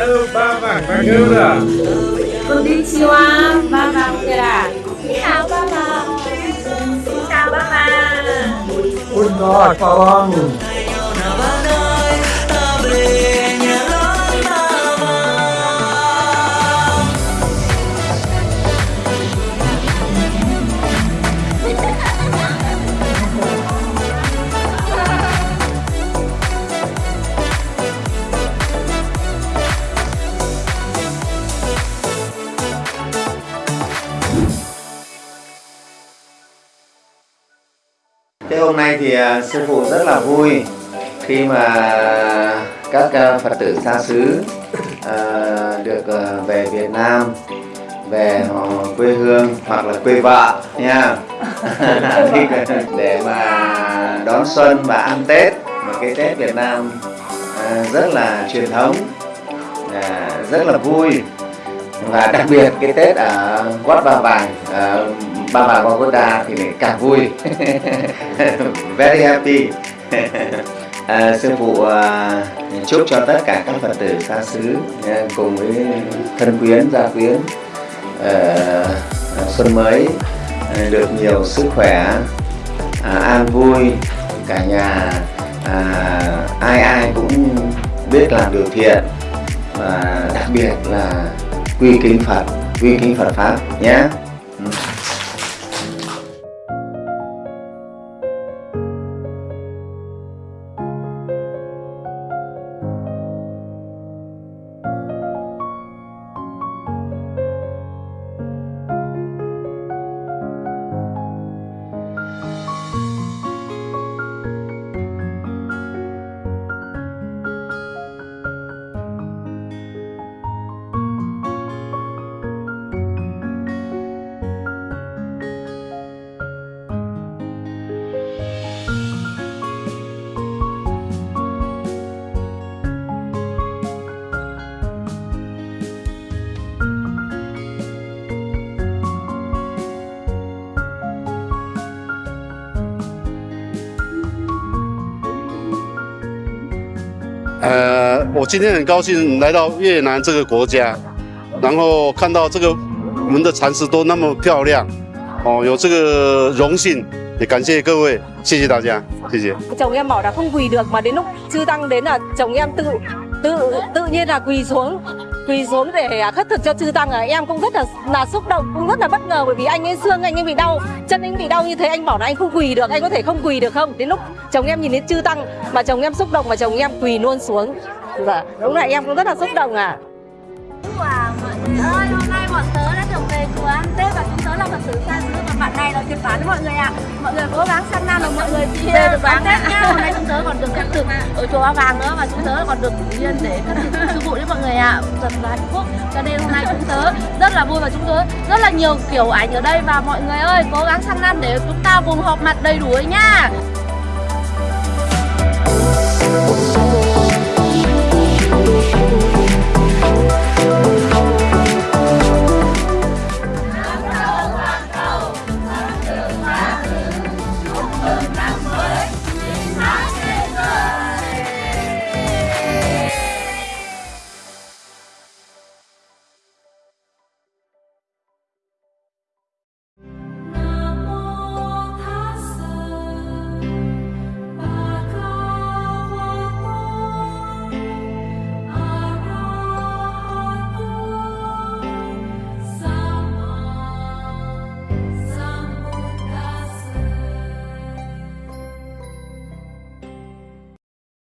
Hello, Baba Bagura. Konnichiwa, Baba Bagura. Ni hao, Baba. Xin chào, Baba. Good night, Pawang. Thế hôm nay thì à, sư phụ rất là vui khi mà các à, Phật tử xa xứ à, được về Việt Nam, về họ quê hương hoặc là quê vợ nha. Để mà đón xuân và ăn Tết, một cái Tết Việt Nam rất là truyền thống rất là vui. Và đặc biệt cái Tết ở Quát Ba Vàng Ba Vàng Pagoda thì lại càng vui. Very happy. À, sư phụ à, chúc cho tất cả các Phật tử xa xứ à, cùng với thân quyến gia quyến à, à, xuân mới à, được nhiều sức khỏe à, an vui. Cả nhà à, ai ai cũng biết làm điều thiện và đặc biệt là quy kính Phật, quy kính Phật pháp nhé. 呃我今天很高兴来到越南这个国家然后看到这个我们的蚕丝都那么漂亮哦有这个荣幸也感谢各位谢谢大家谢谢。Tự tự nhiên là quỳ xuống quỳ xuống để khất thực cho chư tăng à. Em cũng rất là là xúc động cũng rất là bất ngờ bởi vì anh ấy xương anh ấy bị đau chân anh bị đau như thế anh bảo là anh không quỳ được anh có thể không quỳ được không? Đến lúc chồng em nhìn đến chư tăng mà chồng em xúc động mà chồng em quỳ luôn xuống. Dạ đúng là em cũng rất là xúc động à. Wow, mọi người ơi, hôm nay bọn tớ đã được về chùa ăn Tết và chúng tớ là Phật tử xa xứ và bạn này là phán với mọi người ạ. Mọi người cố gắng săn nan là mọi người về được đón Tết ở chùa Ba Vàng nữa và chúng tớ còn được duyên để các sư phụ với mọi người ạ. Thật là hạnh phúc. Cho nên hôm nay chúng tớ rất là vui và chúng tớ rất là nhiều kiểu ảnh ở đây và mọi người ơi, cố gắng săn năm để chúng ta cùng họp mặt đầy đủ ấy nhá.